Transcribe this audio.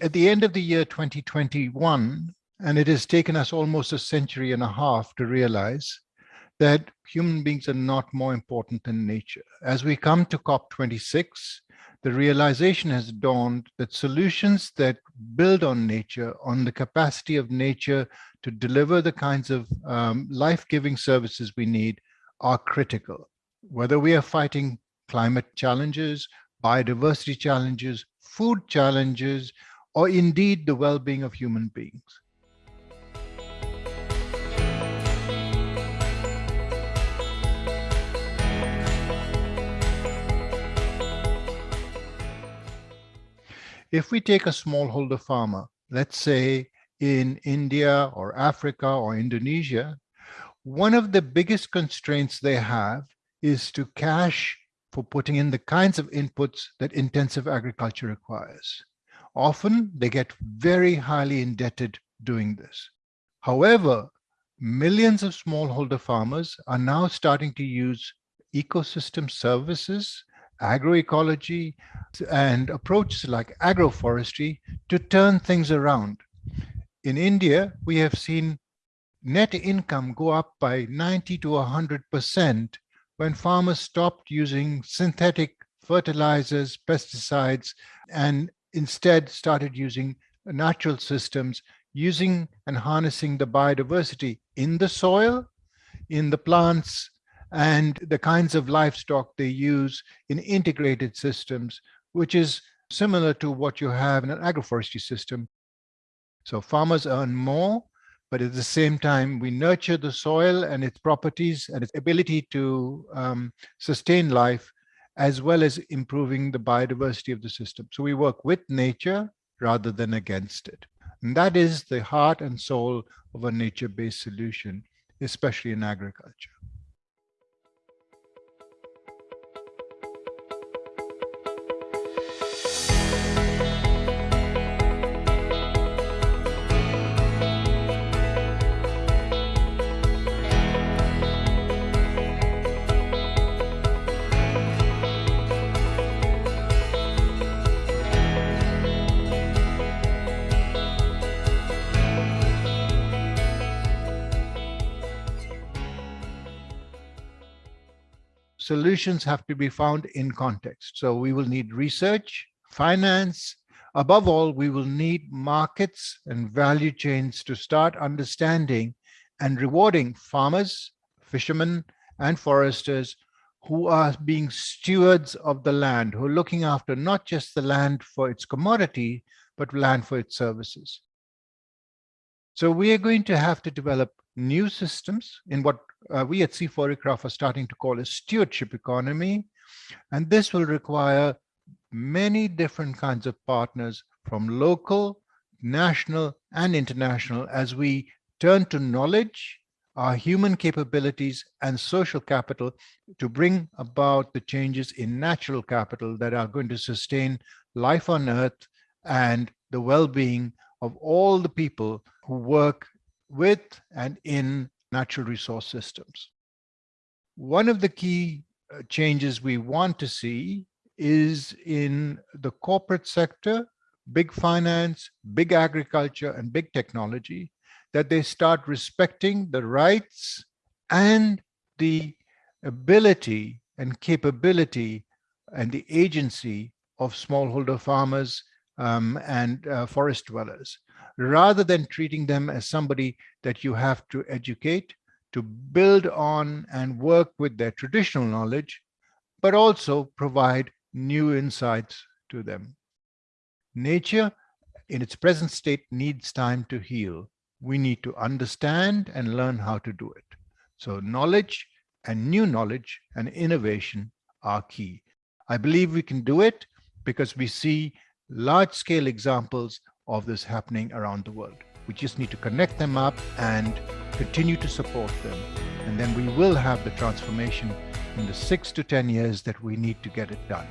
At the end of the year 2021, and it has taken us almost a century and a half to realize that human beings are not more important than nature. As we come to COP26, the realization has dawned that solutions that build on nature, on the capacity of nature to deliver the kinds of um, life-giving services we need are critical. Whether we are fighting climate challenges, biodiversity challenges, food challenges, or indeed the well-being of human beings. If we take a smallholder farmer, let's say in India or Africa or Indonesia, one of the biggest constraints they have is to cash for putting in the kinds of inputs that intensive agriculture requires. Often they get very highly indebted doing this. However, millions of smallholder farmers are now starting to use ecosystem services agroecology, and approaches like agroforestry to turn things around. In India, we have seen net income go up by 90 to 100% when farmers stopped using synthetic fertilizers, pesticides, and instead started using natural systems, using and harnessing the biodiversity in the soil, in the plants, and the kinds of livestock they use in integrated systems, which is similar to what you have in an agroforestry system. So farmers earn more, but at the same time, we nurture the soil and its properties and its ability to um, sustain life, as well as improving the biodiversity of the system. So we work with nature rather than against it. And that is the heart and soul of a nature-based solution, especially in agriculture. Solutions have to be found in context. So we will need research, finance, above all, we will need markets and value chains to start understanding and rewarding farmers, fishermen, and foresters who are being stewards of the land, who are looking after not just the land for its commodity, but land for its services. So we are going to have to develop new systems in what uh, we at CIFOR-ICRAF are starting to call a stewardship economy. And this will require many different kinds of partners from local, national, and international as we turn to knowledge, our human capabilities, and social capital to bring about the changes in natural capital that are going to sustain life on Earth and the well-being of all the people who work with and in natural resource systems. One of the key uh, changes we want to see is in the corporate sector, big finance, big agriculture, and big technology, that they start respecting the rights and the ability and capability and the agency of smallholder farmers um, and uh, forest dwellers rather than treating them as somebody that you have to educate, to build on and work with their traditional knowledge, but also provide new insights to them. Nature in its present state needs time to heal. We need to understand and learn how to do it. So knowledge and new knowledge and innovation are key. I believe we can do it because we see large scale examples of this happening around the world. We just need to connect them up and continue to support them. And then we will have the transformation in the six to 10 years that we need to get it done.